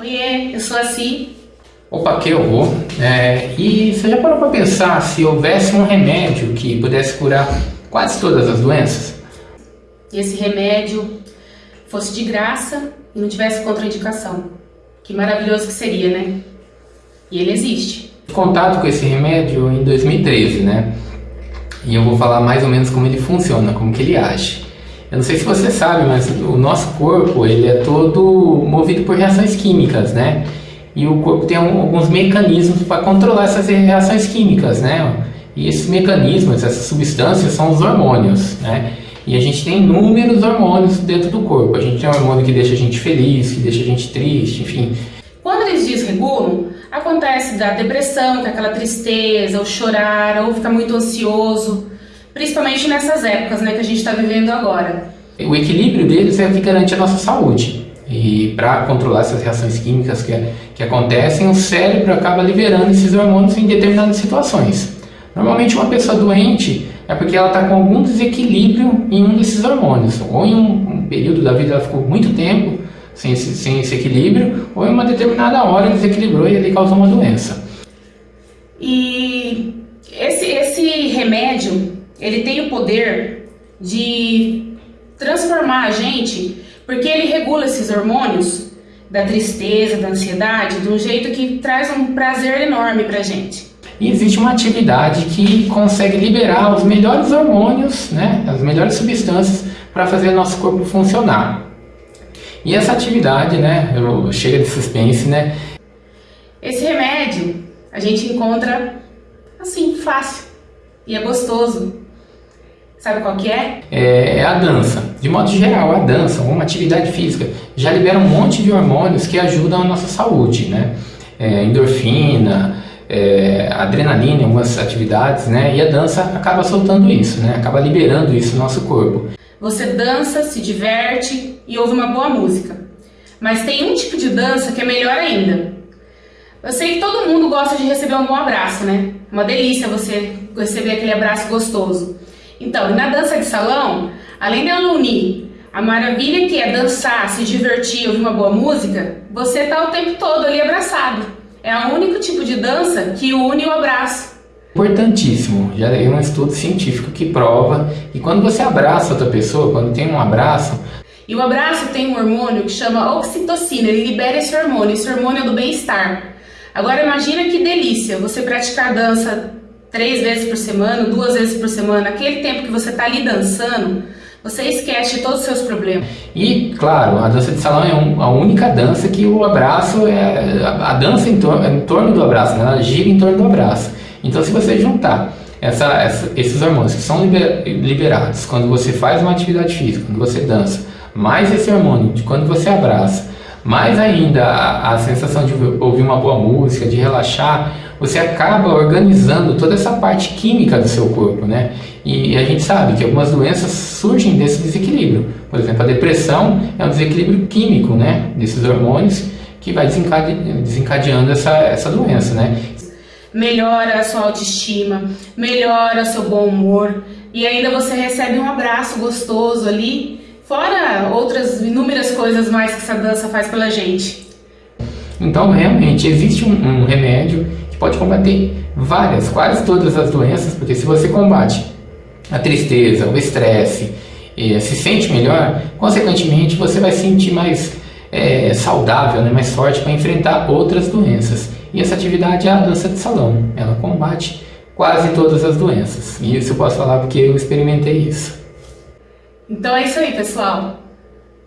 Oiê, eu sou a Si. Opa, que eu vou. É, e você já parou para pensar se houvesse um remédio que pudesse curar quase todas as doenças? E esse remédio fosse de graça e não tivesse contraindicação. Que maravilhoso que seria, né? E ele existe. Contato com esse remédio em 2013, né? E eu vou falar mais ou menos como ele funciona, como que ele age. Eu não sei se você sabe, mas o nosso corpo ele é todo movido por reações químicas, né? E o corpo tem alguns mecanismos para controlar essas reações químicas, né? E esses mecanismos, essas substâncias são os hormônios, né? E a gente tem inúmeros hormônios dentro do corpo. A gente tem um hormônio que deixa a gente feliz, que deixa a gente triste, enfim. Quando eles desregulam, acontece da depressão, que é aquela tristeza, ou chorar, ou ficar muito ansioso, principalmente nessas épocas né, que a gente está vivendo agora. O equilíbrio deles é o que garante a nossa saúde. E para controlar essas reações químicas que, que acontecem, o cérebro acaba liberando esses hormônios em determinadas situações. Normalmente uma pessoa doente é porque ela está com algum desequilíbrio em um desses hormônios, ou em um, um, período da vida ela ficou muito tempo sem esse, sem esse equilíbrio, ou em uma determinada hora desequilibrou e ele causou uma doença. E esse, esse remédio, ele tem o poder de transformar a gente, porque ele regula esses hormônios da tristeza, da ansiedade, de um jeito que traz um prazer enorme pra gente. E existe uma atividade que consegue liberar os melhores hormônios, né, as melhores substâncias para fazer nosso corpo funcionar. E essa atividade, né, eu, chega de suspense, né? Esse remédio a gente encontra assim, fácil e é gostoso. Sabe qual que é? é? É a dança. De modo geral, a dança, uma atividade física, já libera um monte de hormônios que ajudam a nossa saúde, né? É, endorfina, é, adrenalina algumas atividades, né? E a dança acaba soltando isso, né? Acaba liberando isso no nosso corpo. Você dança, se diverte e ouve uma boa música. Mas tem um tipo de dança que é melhor ainda. Eu sei que todo mundo gosta de receber um bom abraço, né? Uma delícia você receber aquele abraço gostoso. Então, na dança de salão, além de unir a maravilha que é dançar, se divertir, ouvir uma boa música, você tá o tempo todo ali abraçado. É o único tipo de dança que une o abraço. Importantíssimo, já é um estudo científico que prova que quando você abraça outra pessoa, quando tem um abraço... E o abraço tem um hormônio que chama oxitocina, ele libera esse hormônio, esse hormônio é do bem-estar. Agora imagina que delícia você praticar dança três vezes por semana, duas vezes por semana, aquele tempo que você está ali dançando, você esquece todos os seus problemas. E, claro, a dança de salão é um, a única dança que o abraço é. A, a dança em, tor em, torno do abraço, né? ela gira em torno do abraço. Então, se você juntar essa, essa, esses hormônios que são liber, liberados quando você faz uma atividade física, quando você dança, mais esse hormônio de quando você abraça, mais ainda a, sensação de ouvir uma boa música, de relaxar, você acaba organizando toda essa parte química do seu corpo, né? E a gente sabe que algumas doenças surgem desse desequilíbrio. Por exemplo, a depressão é um desequilíbrio químico, né? Desses hormônios que vai desencadeando essa, essa doença, né? Melhora a sua autoestima, melhora seu bom humor e ainda você recebe um abraço gostoso ali, fora outras inúmeras coisas mais que essa dança faz pela gente. Então, realmente, existe um, um remédio que pode combater várias, quase todas as doenças, porque se você combate a tristeza, o estresse, se sente melhor, consequentemente você vai se sentir mais é, saudável, né, mais forte para enfrentar outras doenças. E essa atividade é a dança de salão, ela combate quase todas as doenças. E isso eu posso falar porque eu experimentei isso. Então é isso aí, pessoal.